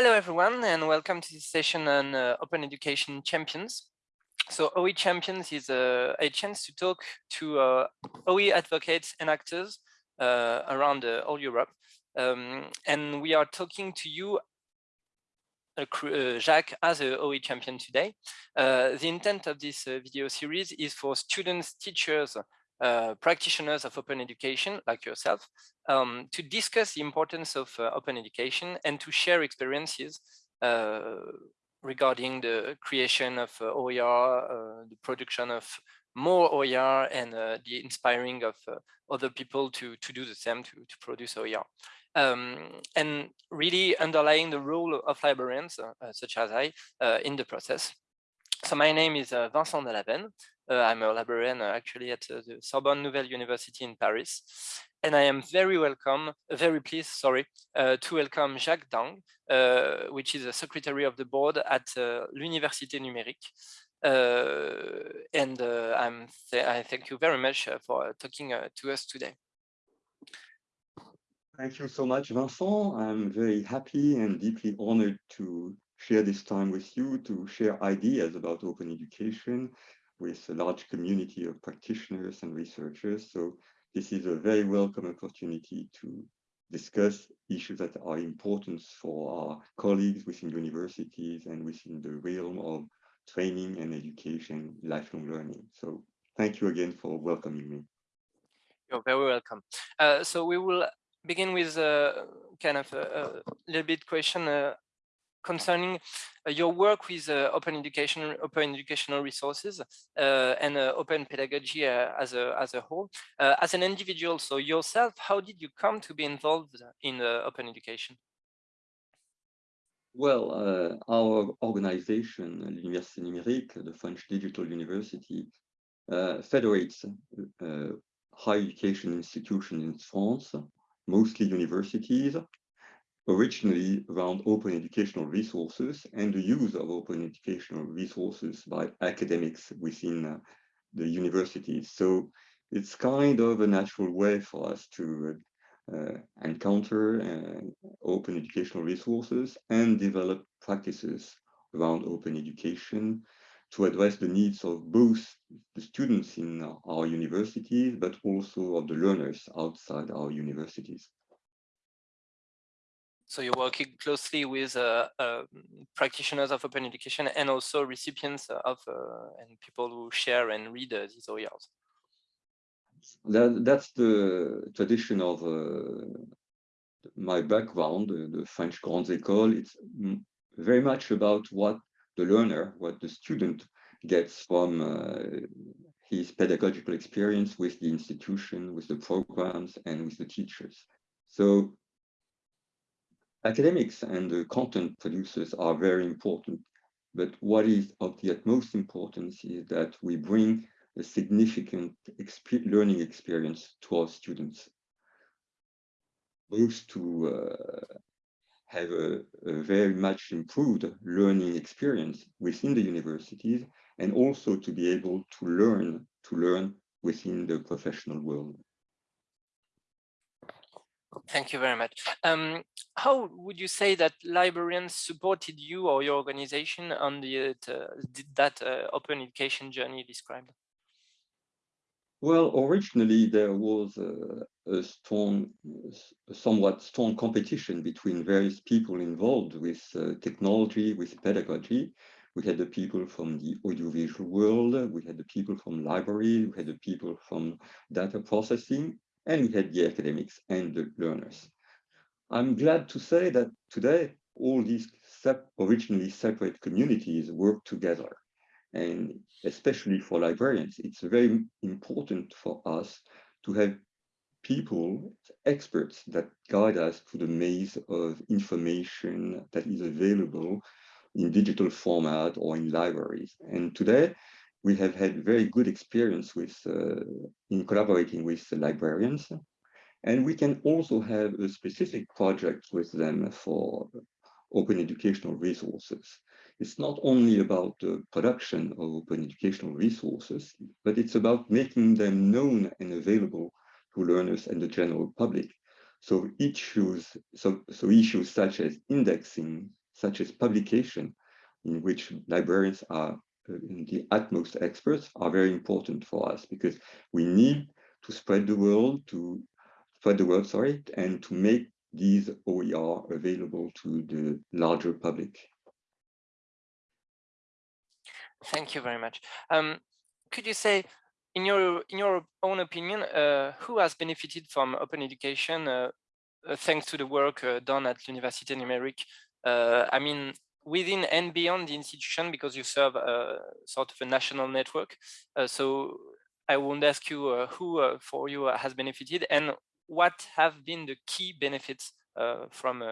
Hello, everyone, and welcome to this session on uh, Open Education Champions. So OE Champions is a, a chance to talk to uh, OE advocates and actors uh, around uh, all Europe. Um, and we are talking to you, uh, uh, Jacques, as a OE champion today. the intent of this video series is for students, teachers, uh, practitioners of open education like yourself um, to discuss the importance of uh, open education and to share experiences uh, regarding the creation of uh, OER, uh, the production of more OER and the inspiring of other people to, to do the same, to, to produce OER. Um, and really underlying the role of librarians, such as I, in the process. So my name is Vincent Delaven. Uh, I'm a librarian uh, actually at uh, the Sorbonne Nouvelle University in Paris. And I am very welcome, uh, very pleased, sorry, uh, to welcome Jacques Dang, uh, which is a secretary of the board at l'Université Numérique. And I'm th I thank you very much for talking to us today. Thank you so much, Vincent. I'm very happy and deeply honored to share this time with you to share ideas about open education with a large community of practitioners and researchers. So this is a very welcome opportunity to discuss issues that are important for our colleagues within universities and within the realm of training and education, lifelong learning. So thank you again for welcoming me. You're very welcome. Uh, so we will begin with a kind of a, a little bit question uh, concerning uh, your work with uh, open education, open educational resources uh, and open pedagogy as a as a whole. as an individual, so yourself, how did you come to be involved in open education? Well, uh, our organization, l'Université Numérique, the French Digital University, uh, federates uh, higher education institutions in France, mostly universities, originally around open educational resources and the use of open educational resources by academics within uh, the universities. So it's kind of a natural way for us to uh, encounter uh, open educational resources and develop practices around open education to address the needs of both the students in our universities, but also of the learners outside our universities. So you're working closely with uh, uh, practitioners of open education and also recipients of uh, and people who share and read uh, these OERs. That, that's the tradition of uh, my background, the French Grandes Écoles. It's very much about what the learner, what the student gets from his pedagogical experience with the institution, with the programs, and with the teachers. So academics and the content producers are very important. But what is of the utmost importance is that we bring a significant exp learning experience to our students, both to uh, have a, a, very much improved learning experience within the universities and also to be able to learn to learn within the professional world. Thank you very much. Um, how would you say that librarians supported you or your organization on the uh, that uh, open education journey described? Well, originally there was a, a, strong, a somewhat strong competition between various people involved with uh, technology, with pedagogy. We had the people from the audiovisual world, we had the people from library, we had the people from data processing, and we had the academics and the learners. I'm glad to say that today all these originally separate communities work together. And especially for librarians, it's very important for us to have people, experts that guide us through the maze of information that is available in digital format or in libraries. And today, we have had very good experience with uh, in collaborating with the librarians. And we can also have a specific project with them for open educational resources. It's not only about the production of open educational resources, but it's about making them known and available to learners and the general public. So issues, so, so issues such as indexing, such as publication, in which librarians are the utmost experts, are very important for us because we need to spread the world, to spread the word, sorry, and to make these OER available to the larger public. Thank you very much. Um, could you say, in your in your own opinion, uh, who has benefited from open education uh, uh, thanks to the work uh, done at L'Université Numérique? Uh, I mean, within and beyond the institution, because you serve a sort of a national network. Uh, so I won't ask you who for you has benefited and what have been the key benefits from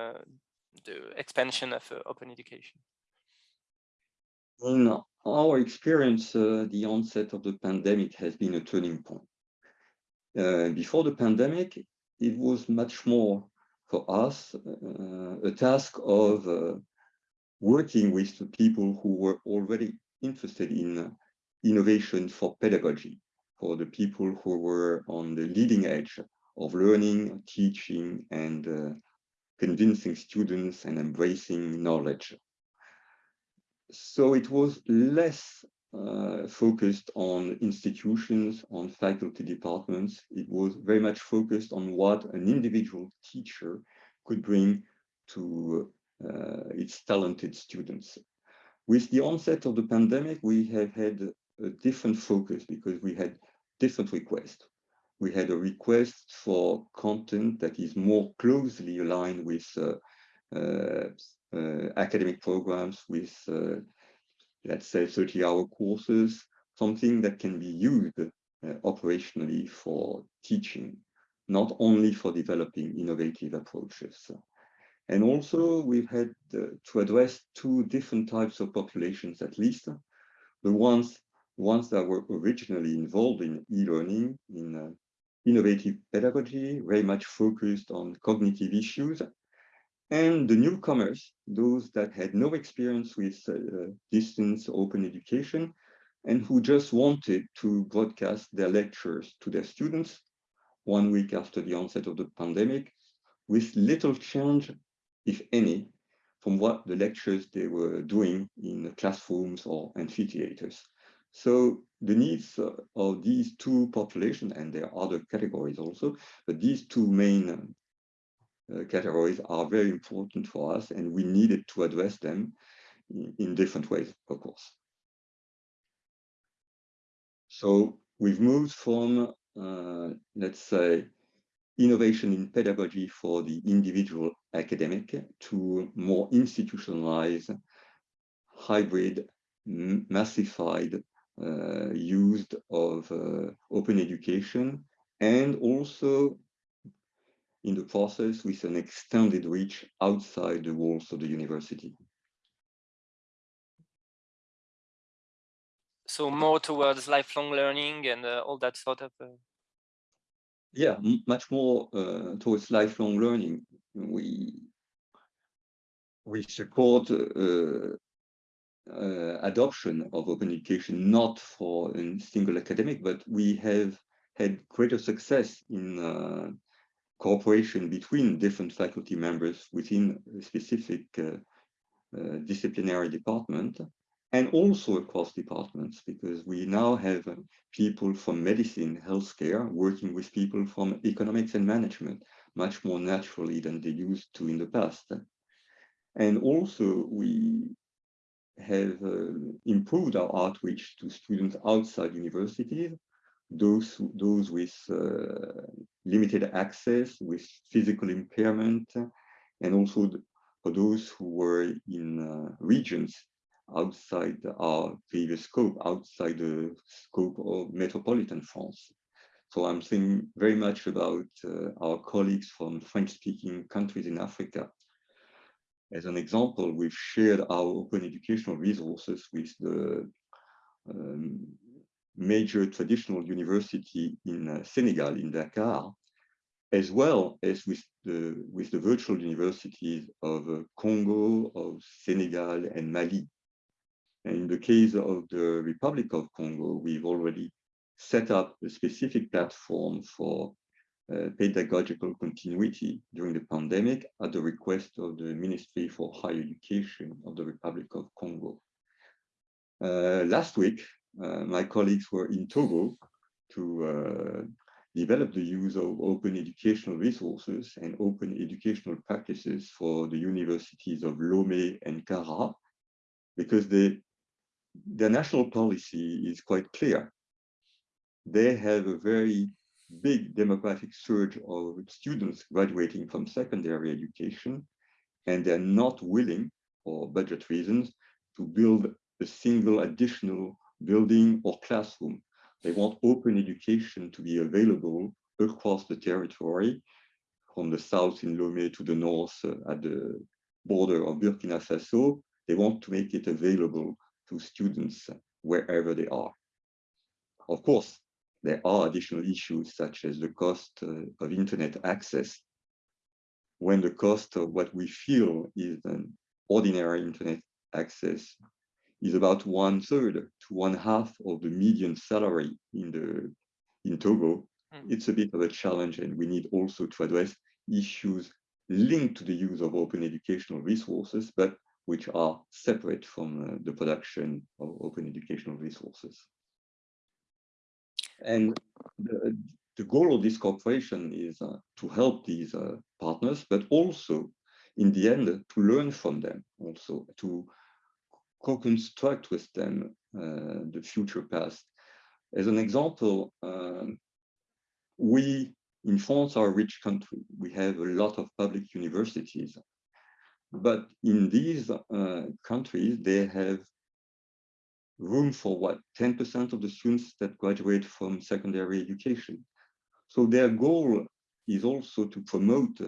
the expansion of open education? In our experience, uh, the onset of the pandemic has been a turning point. Uh, before the pandemic, it was much more for us uh, a task of uh, working with the people who were already interested in innovation for pedagogy, for the people who were on the leading edge of learning, teaching, and uh, convincing students and embracing knowledge so it was less uh, focused on institutions, on faculty departments. It was very much focused on what an individual teacher could bring to uh, its talented students. With the onset of the pandemic, we have had a different focus because we had different requests. We had a request for content that is more closely aligned with uh, uh uh, academic programs with, uh, let's say, 30-hour courses, something that can be used uh, operationally for teaching, not only for developing innovative approaches. And also we've had uh, to address two different types of populations, at least. The ones, ones that were originally involved in e-learning, in uh, innovative pedagogy, very much focused on cognitive issues, and the newcomers, those that had no experience with uh, distance open education and who just wanted to broadcast their lectures to their students one week after the onset of the pandemic with little change, if any, from what the lectures they were doing in the classrooms or amphitheaters. So the needs of these two populations, and there are other categories also, but these two main uh, categories are very important for us and we needed to address them in, in different ways, of course. So we've moved from, uh, let's say, innovation in pedagogy for the individual academic to more institutionalized, hybrid, massified uh, use of uh, open education and also in the process with an extended reach outside the walls of the university. So more towards lifelong learning and uh, all that sort of... Yeah, much more uh, towards lifelong learning. We, we support uh, uh, adoption of open education, not for a single academic, but we have had greater success in uh, cooperation between different faculty members within a specific uh, uh, disciplinary department and also across departments because we now have uh, people from medicine, healthcare, working with people from economics and management much more naturally than they used to in the past. And also we have uh, improved our outreach to students outside universities those those with uh, limited access, with physical impairment, and also for those who were in uh, regions outside our previous scope, outside the scope of metropolitan France. So I'm thinking very much about uh, our colleagues from French-speaking countries in Africa. As an example, we've shared our open educational resources with the um, major traditional university in uh, Senegal, in Dakar, as well as with the, with the virtual universities of uh, Congo, of Senegal, and Mali. And in the case of the Republic of Congo, we've already set up a specific platform for uh, pedagogical continuity during the pandemic at the request of the Ministry for Higher Education of the Republic of Congo. Uh, last week, uh, my colleagues were in Togo to uh, develop the use of open educational resources and open educational practices for the universities of Lomé and Kara, because they, their national policy is quite clear. They have a very big demographic surge of students graduating from secondary education, and they're not willing, for budget reasons, to build a single additional building or classroom. They want open education to be available across the territory, from the south in Lomé to the north uh, at the border of Burkina Faso. They want to make it available to students wherever they are. Of course, there are additional issues such as the cost uh, of internet access. When the cost of what we feel is an ordinary internet access is about one third to one half of the median salary in the in Togo, mm. it's a bit of a challenge and we need also to address issues linked to the use of open educational resources, but which are separate from uh, the production of open educational resources. And the, the goal of this cooperation is uh, to help these uh, partners, but also in the end to learn from them, also to co-construct with them the future past. As an example, um, we in France are a rich country. We have a lot of public universities, but in these uh, countries, they have room for what 10% of the students that graduate from secondary education. So their goal is also to promote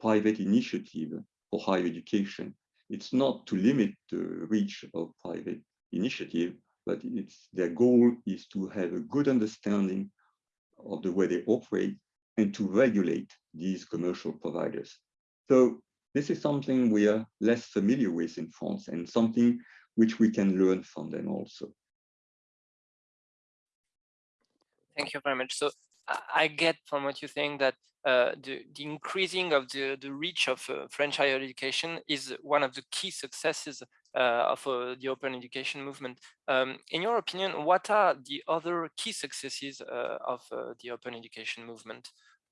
private initiative for higher education. It's not to limit the reach of private initiative, but it's their goal is to have a good understanding of the way they operate and to regulate these commercial providers. So this is something we are less familiar with in France and something which we can learn from them also. Thank you very much. So I get from what you're saying that uh, the, the, increasing of the, the reach of uh, French higher education is one of the key successes uh, of uh, the open education movement. Um, in your opinion, what are the other key successes uh, of uh, the open education movement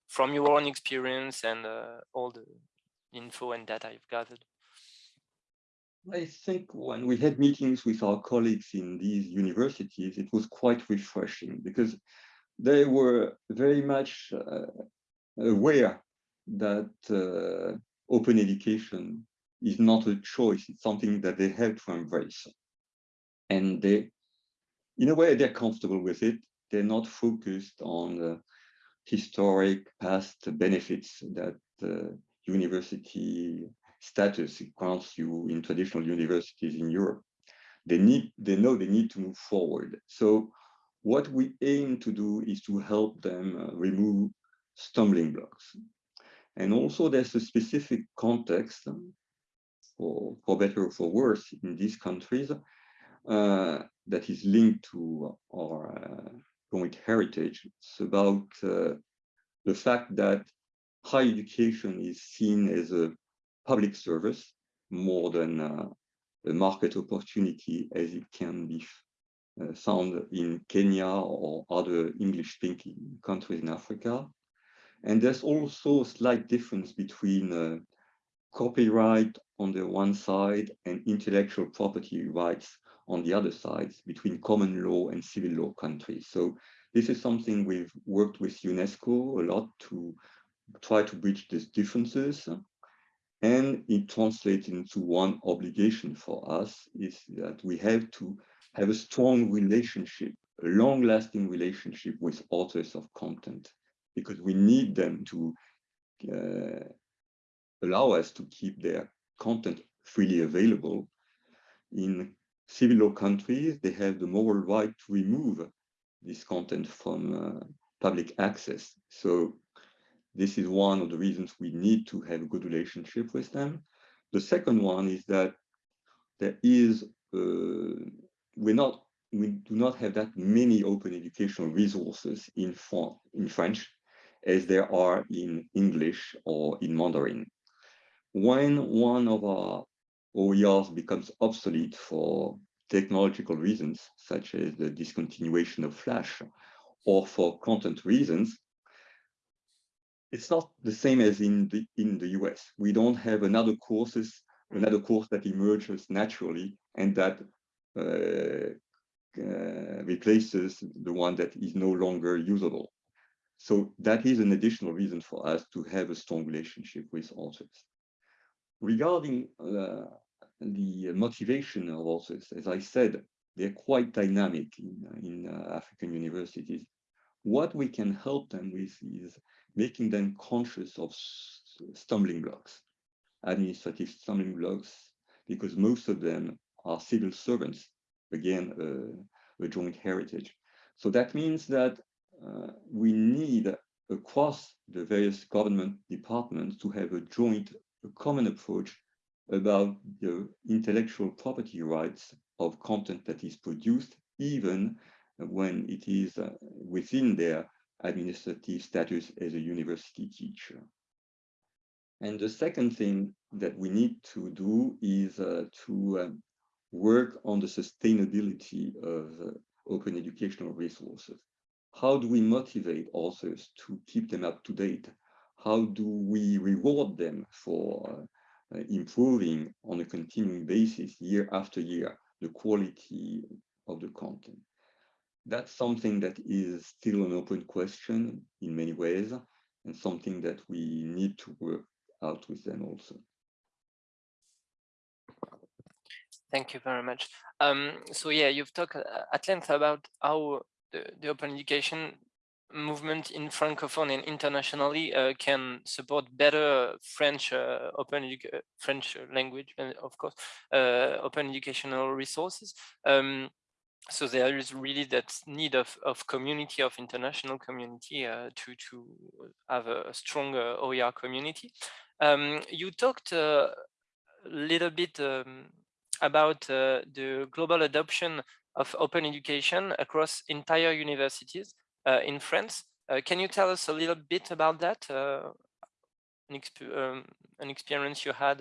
from your own experience and all the info and data you've gathered? I think when we had meetings with our colleagues in these universities, it was quite refreshing because they were very much uh, aware that uh, open education is not a choice, it's something that they have to embrace. And they, in a way, they're comfortable with it. They're not focused on the historic past benefits that uh, university status grants you in traditional universities in Europe. They need, they know they need to move forward. So what we aim to do is to help them uh, remove stumbling blocks. And also there's a specific context um, for, for better or for worse in these countries uh, that is linked to our uh, joint heritage. It's about uh, the fact that higher education is seen as a public service more than uh, a market opportunity as it can be uh, found in Kenya or other English-speaking countries in Africa. And there's also a slight difference between uh, copyright on the one side and intellectual property rights on the other side between common law and civil law countries. So this is something we've worked with UNESCO a lot to try to bridge these differences and it translates into one obligation for us is that we have to have a strong relationship, a long-lasting relationship with authors of content, because we need them to uh, allow us to keep their content freely available. In civil law countries, they have the moral right to remove this content from uh, public access. So this is one of the reasons we need to have a good relationship with them. The second one is that there is, uh, we're not, we do not have that many open educational resources in, in French. as there are in English or in Mandarin. When one of our OERs becomes obsolete for technological reasons, such as the discontinuation of Flash, or for content reasons, it's not the same as in the in the US. We don't have another courses, another course that emerges naturally and that uh, uh, replaces the one that is no longer usable. So that is an additional reason for us to have a strong relationship with authors. Regarding uh, the motivation of authors, as I said, they're quite dynamic in, in uh, African universities. What we can help them with is making them conscious of stumbling blocks, administrative stumbling blocks, because most of them are civil servants, again, uh, a joint heritage. So that means that uh, we need across the various government departments to have a joint, a common approach about the intellectual property rights of content that is produced, even when it is uh, within their administrative status as a university teacher. And the second thing that we need to do is uh, to um, work on the sustainability of uh, open educational resources. How do we motivate authors to keep them up to date? How do we reward them for uh, improving on a continuing basis year after year the quality of the content? That's something that is still an open question in many ways and something that we need to work out with them also. Thank you very much. Um, so yeah, you've talked uh, at length about how the, the open education movement in francophone and internationally uh, can support better French uh, open uh, French language and of course uh, open educational resources. Um, so there is really that need of, of community of international community uh, to to have a stronger OER community. Um, you talked uh, a little bit um, about the global adoption of open education across entire universities uh, in France. Uh, can you tell us a little bit about that? Uh, an, exp um, an, experience you had?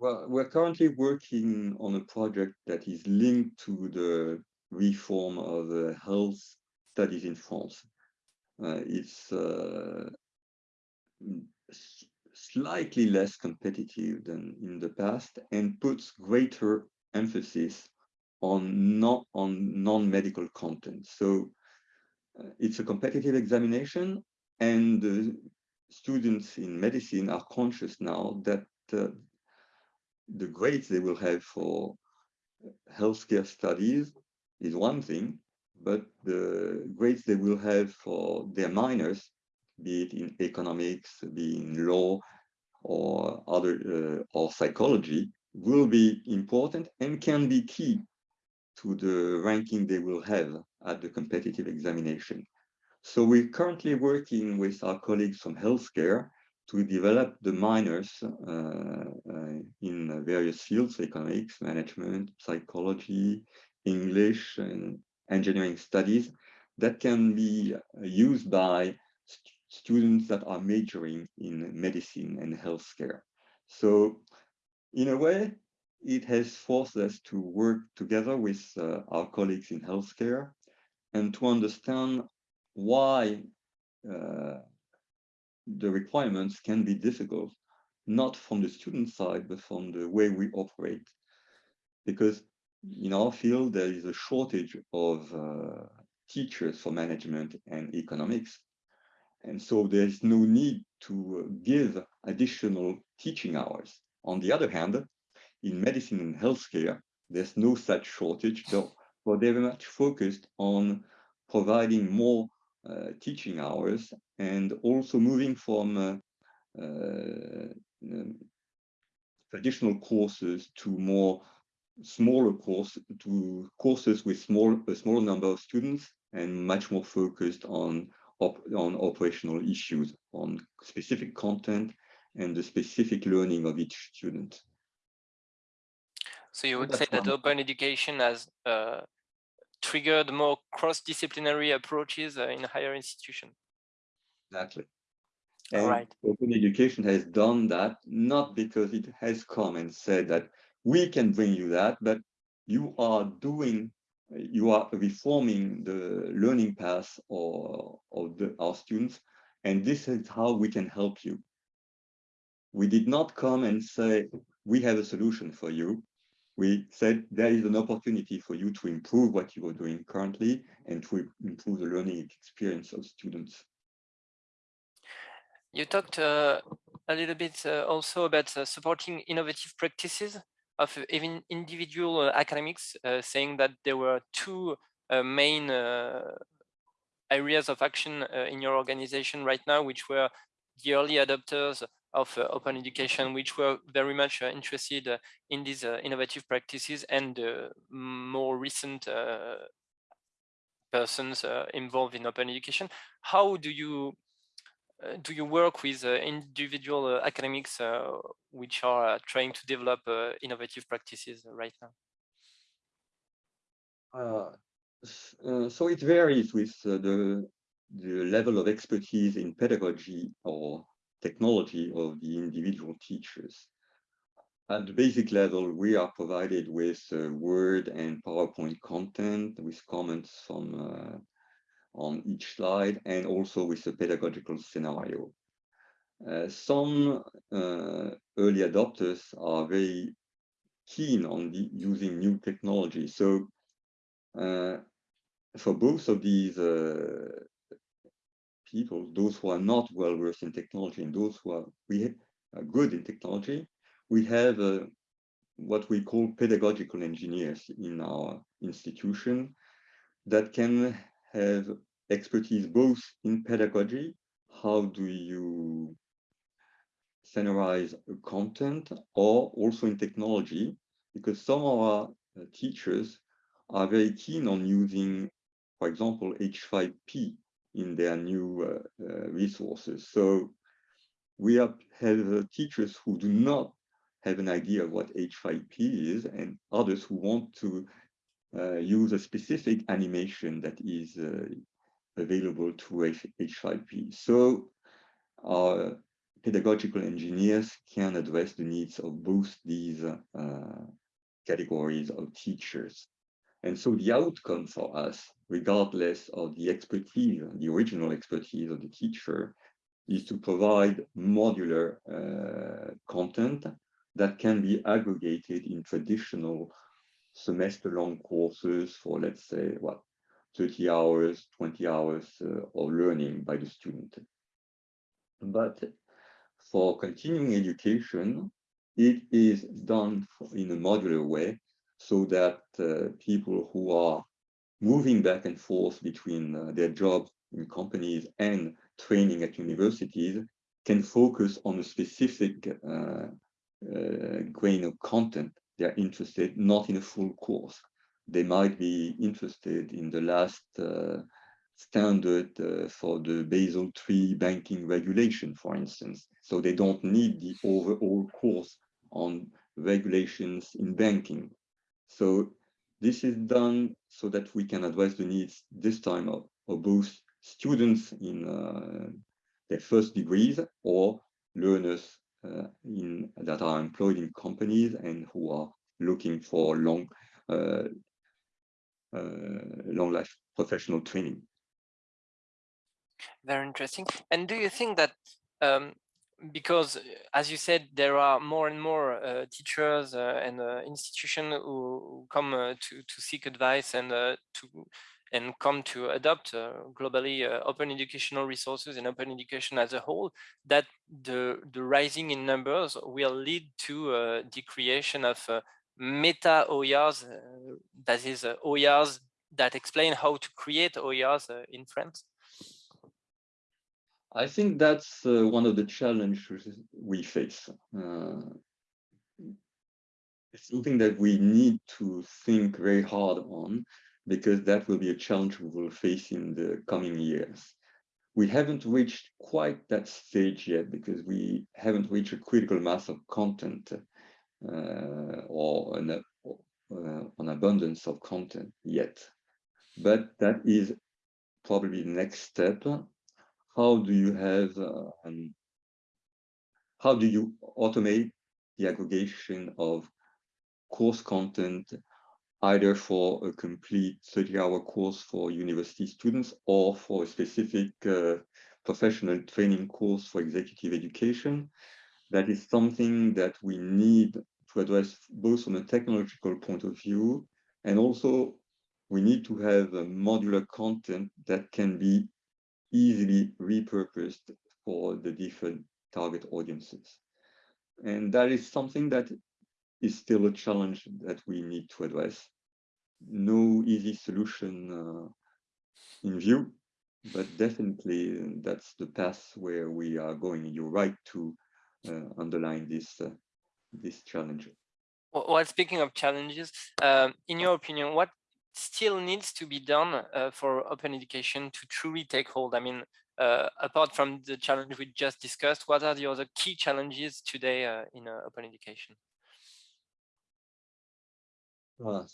Well, we're currently working on a project that is linked to the reform of the health studies in France. Uh, it's uh, slightly less competitive than in the past and puts greater emphasis on not on non-medical content. So uh, it's a competitive examination and the students in medicine are conscious now that uh, the grades they will have for healthcare studies is one thing, but the grades they will have for their minors, be it in economics, be in law, or other uh, or psychology, will be important and can be key to the ranking they will have at the competitive examination. So we're currently working with our colleagues from healthcare to develop the minors uh, uh, in various fields, economics, management, psychology, English, and engineering studies that can be used by st students that are majoring in medicine and healthcare. So in a way, it has forced us to work together with uh, our colleagues in healthcare and to understand why uh, the requirements can be difficult, not from the student side, but from the way we operate. Because in our field, there is a shortage of uh, teachers for management and economics. And so there's no need to give additional teaching hours. On the other hand, in medicine and healthcare, there's no such shortage, though, but they're very much focused on providing more uh, teaching hours and also moving from uh, uh, traditional courses to more smaller course to courses with small a small number of students and much more focused on op, on operational issues on specific content and the specific learning of each student. So you would say that open education has uh, triggered more cross-disciplinary approaches uh, in higher institution? Exactly. And right. open education has done that, not because it has come and said that we can bring you that, but you are doing, you are reforming the learning path or of the, our students, and this is how we can help you. We did not come and say, we have a solution for you. We said there is an opportunity for you to improve what you are doing currently and to improve the learning experience of students. You talked uh, a little bit uh, also about uh, supporting innovative practices of even individual uh, academics, uh, saying that there were two uh, main areas of action in your organization right now, which were the early adopters of uh, open education, which were very much uh, interested uh, in these innovative practices and more recent persons involved in open education. How do you uh, do you work with uh, individual uh, academics which are trying to develop innovative practices right now? so it varies with the the level of expertise in pedagogy or technology of the individual teachers. At the basic level, we are provided with uh, Word and PowerPoint content with comments from uh, on each slide and also with a pedagogical scenario. Uh, some uh, early adopters are very keen on the, using new technology. So uh, for both of these uh, people, those who are not well versed in technology and those who are, we are good in technology, we have uh, what we call pedagogical engineers in our institution that can have expertise both in pedagogy, how do you standardize content, or also in technology, because some of our uh, teachers are very keen on using, for example, H5P in their new uh, uh, resources. So we have, have uh, teachers who do not have an idea of what H5P is and others who want to uh, use a specific animation that is uh, available to H5P. So our pedagogical engineers can address the needs of both these uh, categories of teachers. And so the outcome for us, regardless of the expertise, the original expertise of the teacher, is to provide modular uh, content that can be aggregated in traditional semester-long courses for, let's say, what, 30 hours, 20 hours uh, of learning by the student. But for continuing education, it is done in a modular way so that uh, people who are moving back and forth between uh, their jobs in companies and training at universities can focus on a specific uh, grain of content they're interested, not in a full course. They might be interested in the last standard uh, for the Basel III banking regulation, for instance. So they don't need the overall course on regulations in banking. So this is done so that we can address the needs this time of, of both students in uh, their first degrees or learners uh, in that are employed in companies and who are looking for long uh, uh, long life professional training. Very interesting. And do you think that um, because, as you said, there are more and more uh, teachers uh, and uh, institutions who come uh, to to seek advice and to and come to adopt uh, globally uh, open educational resources and open education as a whole, that the, the rising in numbers will lead to uh, the creation of uh, meta OERs, uh, that is uh, OERs that explain how to create OERs in France? I think that's one of the challenges we face it's something that we need to think very hard on because that will be a challenge we will face in the coming years. We haven't reached quite that stage yet because we haven't reached a critical mass of content uh, or an, uh, an abundance of content yet. But that is probably the next step. How do you have uh, um, how do you automate the aggregation of course content either for a complete 30-hour course for university students or for a specific uh, professional training course for executive education. That is something that we need to address both from a technological point of view and also we need to have a modular content that can be easily repurposed for the different target audiences. And that is something that is still a challenge that we need to address. No easy solution uh, in view, but definitely that's the path where we are going. You're right to uh, underline this uh, this challenge. Well, speaking of challenges, um, in your opinion, what still needs to be done uh, for open education to truly take hold? I mean, uh, apart from the challenge we just discussed, what are the other key challenges today uh, in open education? Well,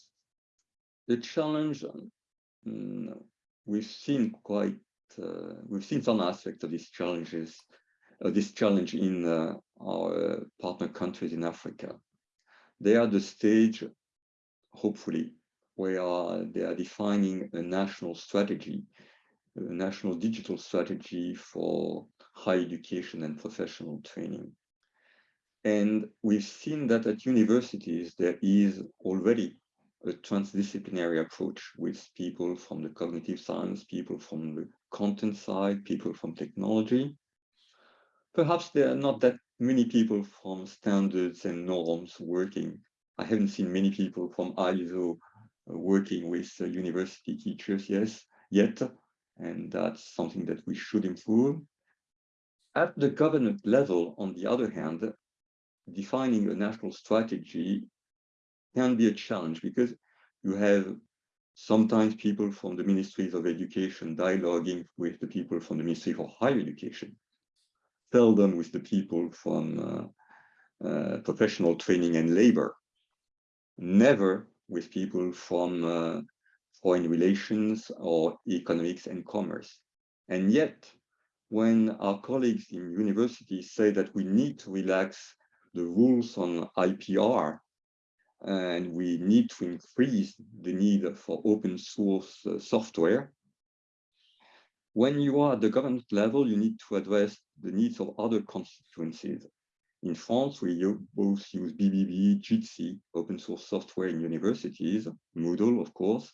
the challenge um, we've seen quite uh, we've seen some aspects of these challenges uh, this challenge in uh, our partner countries in Africa. They are the stage, hopefully, where they are defining a national strategy a national digital strategy for higher education and professional training. And we've seen that at universities, there is already a transdisciplinary approach with people from the cognitive science, people from the content side, people from technology. Perhaps there are not that many people from standards and norms working. I haven't seen many people from ISO uh, working with uh, university teachers, yes, yet, and that's something that we should improve. At the government level, on the other hand, defining a national strategy can be a challenge because you have sometimes people from the ministries of education dialoguing with the people from the ministry for higher education, seldom with the people from uh, uh, professional training and labor, never with people from uh, foreign relations or economics and commerce. And yet, when our colleagues in universities say that we need to relax the rules on IPR and we need to increase the need for open source uh, software, when you are at the government level, you need to address the needs of other constituencies. In France, we both use BBB, Jitsi, open source software in universities, Moodle, of course,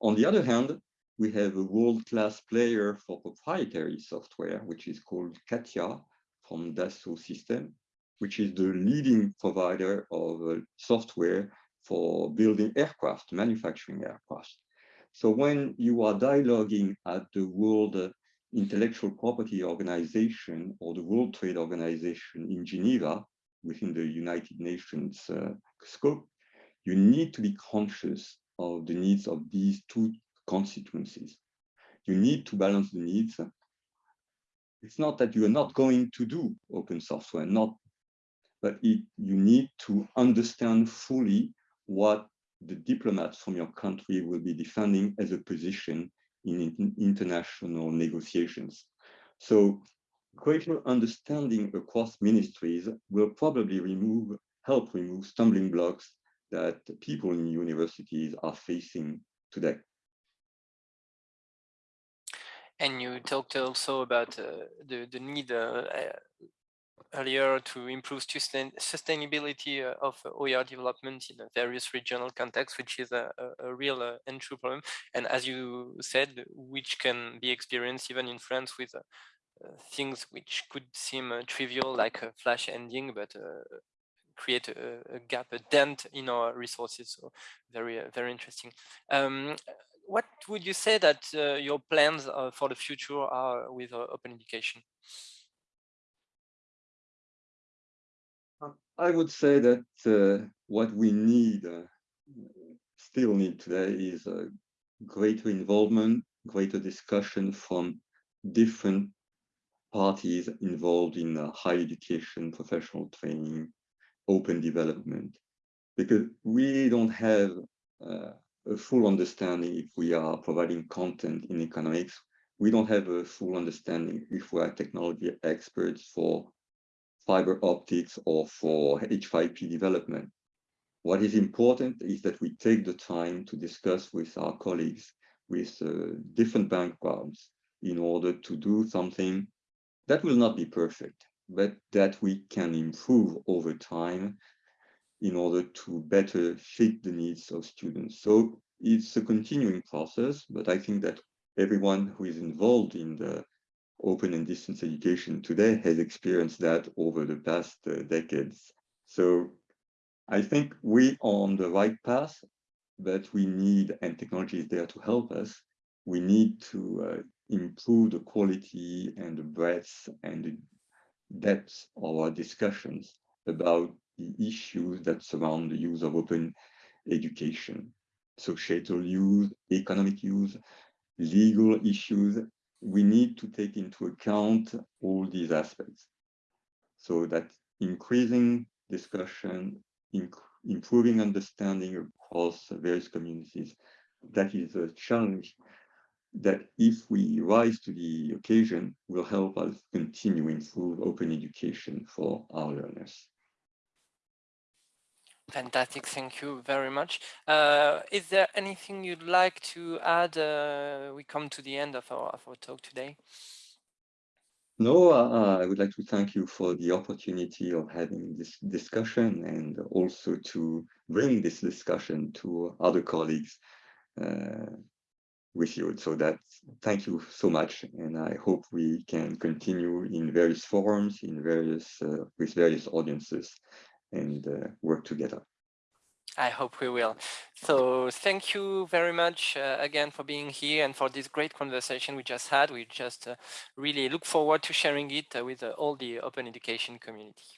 on the other hand, we have a world-class player for proprietary software, which is called CATIA from Dassault System, which is the leading provider of uh, software for building aircraft, manufacturing aircraft. So when you are dialoguing at the World Intellectual Property Organization or the World Trade Organization in Geneva, within the United Nations uh, scope, you need to be conscious of the needs of these two constituencies. You need to balance the needs. It's not that you are not going to do open software, not, but it, you need to understand fully what the diplomats from your country will be defending as a position in, in international negotiations. So greater understanding across ministries will probably remove, help remove stumbling blocks that people in universities are facing today. And you talked also about uh, the, the need uh earlier to improve sustain sustainability uh, of OER development in various regional contexts, which is a, a, a real uh, and true problem. And as you said, which can be experienced even in France with uh, things which could seem trivial like a flash ending, but create a, a, gap, a dent in our resources. So very, uh, very interesting. Um, what would you say that uh, your plans uh, for the future are with uh, open education? I would say that uh, what we need, uh, still need today is greater involvement, greater discussion from different parties involved in higher education, professional training, open development. Because we don't have uh, a full understanding if we are providing content in economics. We don't have a full understanding if we are technology experts for fiber optics or for H5P development. What is important is that we take the time to discuss with our colleagues with uh, different backgrounds in order to do something that will not be perfect, but that we can improve over time in order to better fit the needs of students. So it's a continuing process, but I think that everyone who is involved in the open and distance education today has experienced that over the past uh, decades. So I think we are on the right path, but we need, and technology is there to help us, we need to uh, improve the quality and the breadth and the depth of our discussions about the issues that surround the use of open education, societal use, economic use, legal issues. We need to take into account all these aspects so that increasing discussion, inc improving understanding across various communities, that is a challenge that if we rise to the occasion will help us continue improve open education for our learners. Fantastic, thank you very much. Uh, is there anything you'd like to add? Uh, we come to the end of our, of our talk today. No, uh, I would like to thank you for the opportunity of having this discussion and also to bring this discussion to other colleagues uh, with you. So that thank you so much. And I hope we can continue in various forums, in various uh, with various audiences and uh, work together. I hope we will. So thank you very much uh, again for being here and for this great conversation we just had. We just uh, really look forward to sharing it uh, with uh, all the open education community.